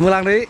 mưa lăng đi.